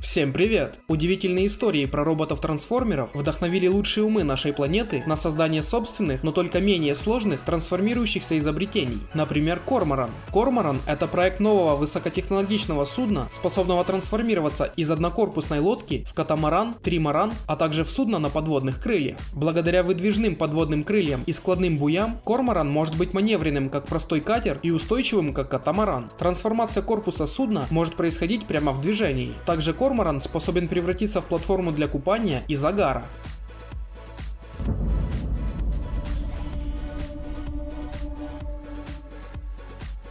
Всем привет! Удивительные истории про роботов-трансформеров вдохновили лучшие умы нашей планеты на создание собственных, но только менее сложных трансформирующихся изобретений. Например, Корморан. Корморан – это проект нового высокотехнологичного судна, способного трансформироваться из однокорпусной лодки в катамаран, тримаран, а также в судно на подводных крыльях. Благодаря выдвижным подводным крыльям и складным буям, Корморан может быть маневренным как простой катер и устойчивым как катамаран. Трансформация корпуса судна может происходить прямо в движении. Также Корморан способен превратиться в платформу для купания и загара.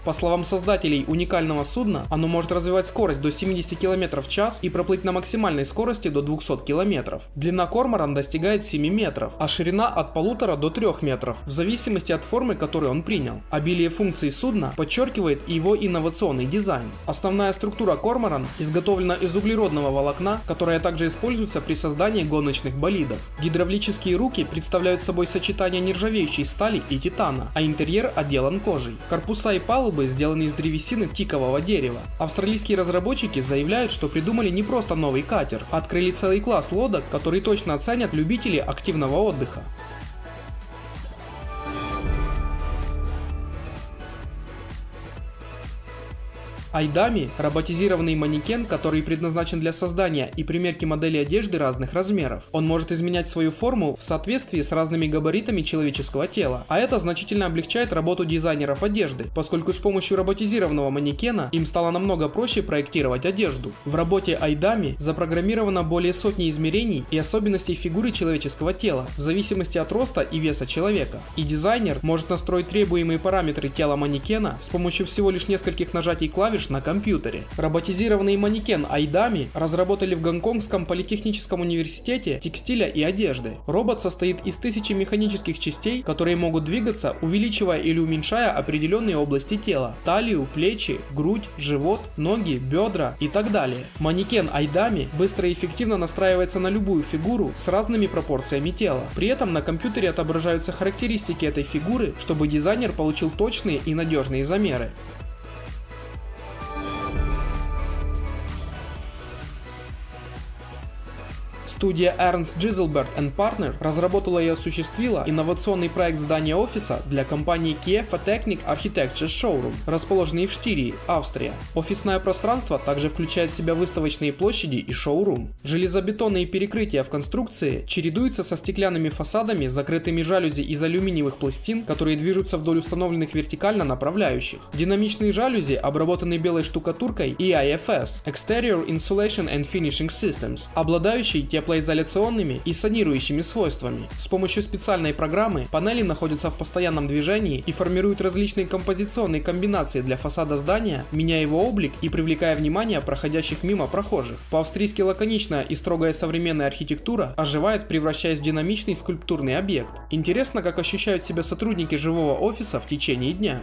По словам создателей уникального судна, оно может развивать скорость до 70 км в час и проплыть на максимальной скорости до 200 км. Длина корморан достигает 7 метров, а ширина от 1,5 до 3 метров, в зависимости от формы, которую он принял. Обилие функций судна подчеркивает его инновационный дизайн. Основная структура корморан изготовлена из углеродного волокна, которое также используется при создании гоночных болидов. Гидравлические руки представляют собой сочетание нержавеющей стали и титана, а интерьер отделан кожей. Корпуса и палубы палубы сделаны из древесины тикового дерева. Австралийские разработчики заявляют, что придумали не просто новый катер, а открыли целый класс лодок, который точно оценят любители активного отдыха. Айдами – роботизированный манекен, который предназначен для создания и примерки моделей одежды разных размеров. Он может изменять свою форму в соответствии с разными габаритами человеческого тела, а это значительно облегчает работу дизайнеров одежды, поскольку с помощью роботизированного манекена им стало намного проще проектировать одежду. В работе Айдами запрограммировано более сотни измерений и особенностей фигуры человеческого тела, в зависимости от роста и веса человека. И дизайнер может настроить требуемые параметры тела манекена с помощью всего лишь нескольких нажатий клавиш на компьютере. Роботизированный манекен Айдами разработали в Гонконгском политехническом университете текстиля и одежды. Робот состоит из тысячи механических частей, которые могут двигаться, увеличивая или уменьшая определенные области тела. Талию, плечи, грудь, живот, ноги, бедра и так далее. Манекен Айдами быстро и эффективно настраивается на любую фигуру с разными пропорциями тела. При этом на компьютере отображаются характеристики этой фигуры, чтобы дизайнер получил точные и надежные замеры. Студия Ernst Giselbert Partner разработала и осуществила инновационный проект здания офиса для компании Kiev Technic Architecture Showroom, расположенный в Штирии, Австрия. Офисное пространство также включает в себя выставочные площади и шоурум. Железобетонные перекрытия в конструкции чередуются со стеклянными фасадами, закрытыми жалюзи из алюминиевых пластин, которые движутся вдоль установленных вертикально направляющих. Динамичные жалюзи обработаны белой штукатуркой и IFS Exterior Insulation and Finishing Systems, обладающие тепло теплоизоляционными и санирующими свойствами. С помощью специальной программы панели находятся в постоянном движении и формируют различные композиционные комбинации для фасада здания, меняя его облик и привлекая внимание проходящих мимо прохожих. По-австрийски лаконичная и строгая современная архитектура оживает, превращаясь в динамичный скульптурный объект. Интересно, как ощущают себя сотрудники живого офиса в течение дня.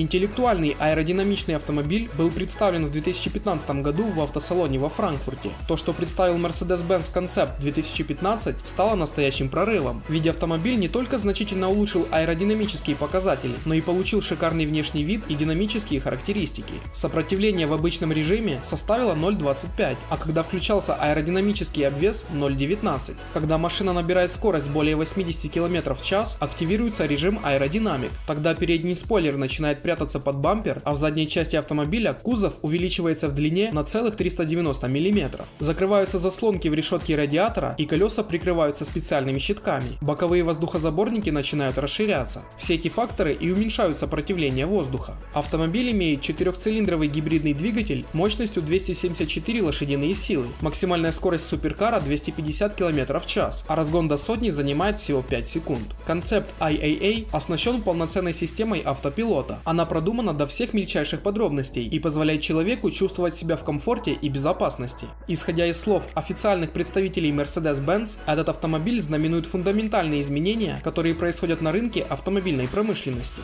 Интеллектуальный аэродинамичный автомобиль был представлен в 2015 году в автосалоне во Франкфурте. То, что представил Mercedes-Benz Concept 2015, стало настоящим прорывом, ведь автомобиль не только значительно улучшил аэродинамические показатели, но и получил шикарный внешний вид и динамические характеристики. Сопротивление в обычном режиме составило 0.25, а когда включался аэродинамический обвес 0.19. Когда машина набирает скорость более 80 км в час, активируется режим аэродинамик. Тогда передний спойлер начинает прятаться под бампер, а в задней части автомобиля кузов увеличивается в длине на целых 390 мм. Закрываются заслонки в решетке радиатора и колеса прикрываются специальными щитками. Боковые воздухозаборники начинают расширяться. Все эти факторы и уменьшают сопротивление воздуха. Автомобиль имеет четырехцилиндровый гибридный двигатель мощностью 274 лошадиные силы. Максимальная скорость суперкара 250 км в час, а разгон до сотни занимает всего 5 секунд. Концепт IAA оснащен полноценной системой автопилота. Она она продумана до всех мельчайших подробностей и позволяет человеку чувствовать себя в комфорте и безопасности. Исходя из слов официальных представителей Mercedes-Benz, этот автомобиль знаменует фундаментальные изменения, которые происходят на рынке автомобильной промышленности.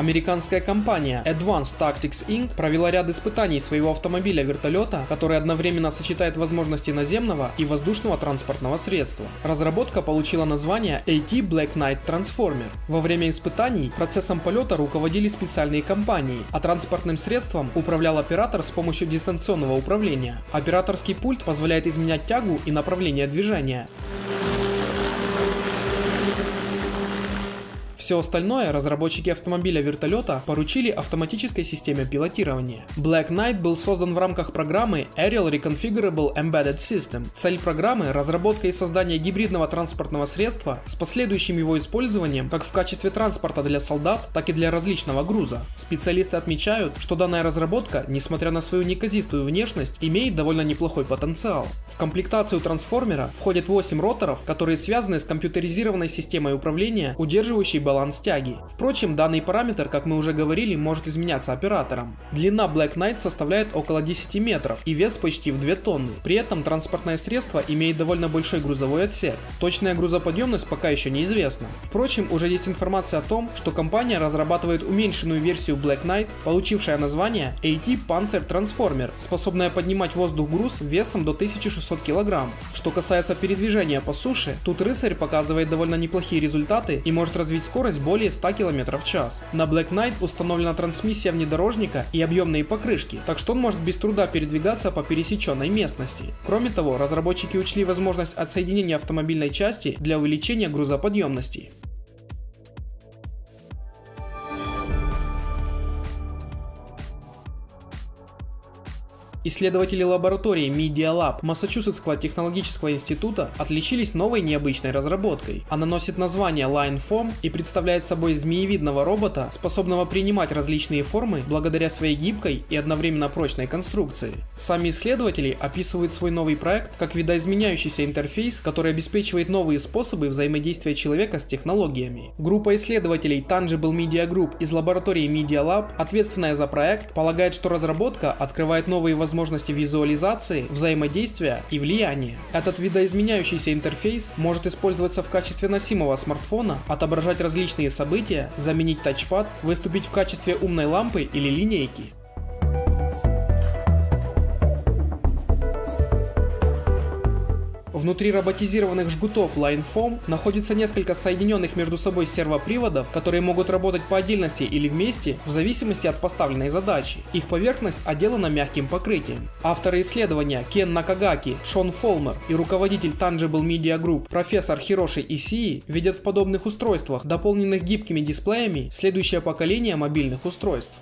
Американская компания Advanced Tactics Inc. провела ряд испытаний своего автомобиля-вертолета, который одновременно сочетает возможности наземного и воздушного транспортного средства. Разработка получила название AT Black Knight Transformer. Во время испытаний процессом полета руководили специальные компании, а транспортным средством управлял оператор с помощью дистанционного управления. Операторский пульт позволяет изменять тягу и направление движения. Все остальное разработчики автомобиля-вертолета поручили автоматической системе пилотирования. Black Knight был создан в рамках программы Aerial Reconfigurable Embedded System. Цель программы – разработка и создание гибридного транспортного средства с последующим его использованием как в качестве транспорта для солдат, так и для различного груза. Специалисты отмечают, что данная разработка, несмотря на свою неказистую внешность, имеет довольно неплохой потенциал. В комплектацию трансформера входят 8 роторов, которые связаны с компьютеризированной системой управления, удерживающей баланс тяги. Впрочем, данный параметр, как мы уже говорили, может изменяться оператором. Длина Black Knight составляет около 10 метров и вес почти в 2 тонны. При этом транспортное средство имеет довольно большой грузовой отсек. Точная грузоподъемность пока еще неизвестна. Впрочем, уже есть информация о том, что компания разрабатывает уменьшенную версию Black Knight, получившая название AT Panther Transformer, способная поднимать воздух груз весом до 1600 кг. Что касается передвижения по суше, тут рыцарь показывает довольно неплохие результаты и может развить скорость скорость более 100 км в час. На Black Knight установлена трансмиссия внедорожника и объемные покрышки, так что он может без труда передвигаться по пересеченной местности. Кроме того, разработчики учли возможность отсоединения автомобильной части для увеличения грузоподъемности. Исследователи лаборатории Media Lab Массачусетского технологического института отличились новой необычной разработкой. Она носит название Line Foam и представляет собой змеевидного робота, способного принимать различные формы благодаря своей гибкой и одновременно прочной конструкции. Сами исследователи описывают свой новый проект как видоизменяющийся интерфейс, который обеспечивает новые способы взаимодействия человека с технологиями. Группа исследователей Tangible Media Group из лаборатории Media Lab, ответственная за проект, полагает, что разработка открывает новые возможности возможности визуализации, взаимодействия и влияния. Этот видоизменяющийся интерфейс может использоваться в качестве носимого смартфона, отображать различные события, заменить тачпад, выступить в качестве умной лампы или линейки. Внутри роботизированных жгутов LineFoam находится несколько соединенных между собой сервоприводов, которые могут работать по отдельности или вместе в зависимости от поставленной задачи. Их поверхность отделана мягким покрытием. Авторы исследования Кен Накагаки, Шон Фолмер и руководитель Tangible Media Group профессор Хироши Исии видят в подобных устройствах, дополненных гибкими дисплеями, следующее поколение мобильных устройств.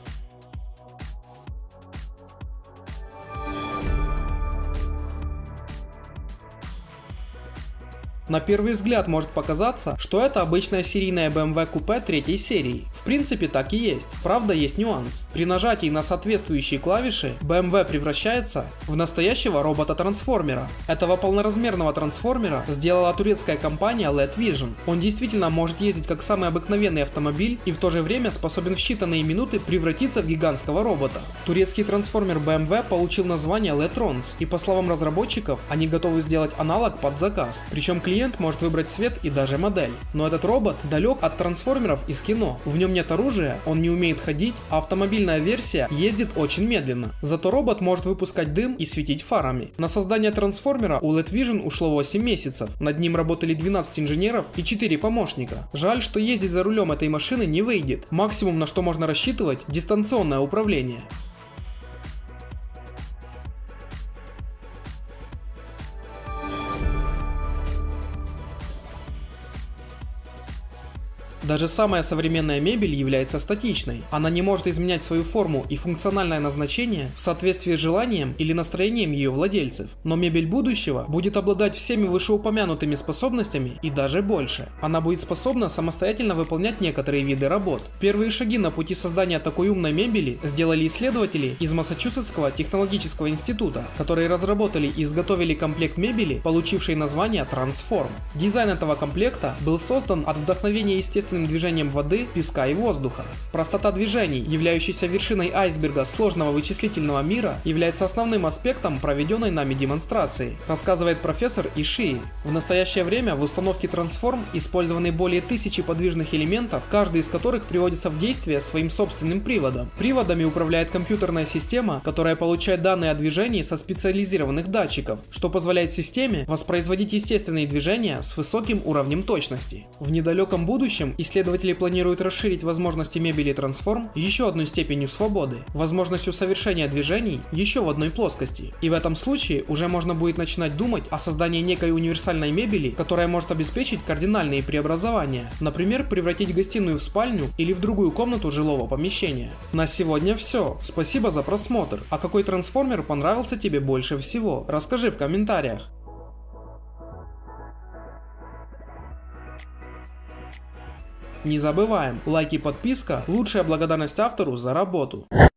На первый взгляд может показаться, что это обычная серийная BMW купе третьей серии. В принципе так и есть. Правда есть нюанс. При нажатии на соответствующие клавиши BMW превращается в настоящего робота-трансформера. Этого полноразмерного трансформера сделала турецкая компания LED Vision. Он действительно может ездить как самый обыкновенный автомобиль и в то же время способен в считанные минуты превратиться в гигантского робота. Турецкий трансформер BMW получил название Letrons и по словам разработчиков они готовы сделать аналог под заказ. Причем клиент клиент может выбрать цвет и даже модель. Но этот робот далек от трансформеров из кино. В нем нет оружия, он не умеет ходить, а автомобильная версия ездит очень медленно. Зато робот может выпускать дым и светить фарами. На создание трансформера у LED Vision ушло 8 месяцев. Над ним работали 12 инженеров и 4 помощника. Жаль, что ездить за рулем этой машины не выйдет. Максимум на что можно рассчитывать дистанционное управление. Даже самая современная мебель является статичной. Она не может изменять свою форму и функциональное назначение в соответствии с желанием или настроением ее владельцев. Но мебель будущего будет обладать всеми вышеупомянутыми способностями и даже больше. Она будет способна самостоятельно выполнять некоторые виды работ. Первые шаги на пути создания такой умной мебели сделали исследователи из Массачусетского технологического института, которые разработали и изготовили комплект мебели, получивший название Transform. Дизайн этого комплекта был создан от вдохновения естественных естественным движением воды, песка и воздуха. Простота движений, являющаяся вершиной айсберга сложного вычислительного мира, является основным аспектом проведенной нами демонстрации, рассказывает профессор Ишии. В настоящее время в установке Transform использованы более тысячи подвижных элементов, каждый из которых приводится в действие своим собственным приводом. Приводами управляет компьютерная система, которая получает данные о движении со специализированных датчиков, что позволяет системе воспроизводить естественные движения с высоким уровнем точности. В недалеком будущем исследователи планируют расширить возможности мебели Transform еще одной степенью свободы, возможностью совершения движений еще в одной плоскости. И в этом случае уже можно будет начинать думать о создании некой универсальной мебели, которая может обеспечить кардинальные преобразования, например, превратить гостиную в спальню или в другую комнату жилого помещения. На сегодня все. Спасибо за просмотр. А какой трансформер понравился тебе больше всего? Расскажи в комментариях. Не забываем, лайк и подписка – лучшая благодарность автору за работу.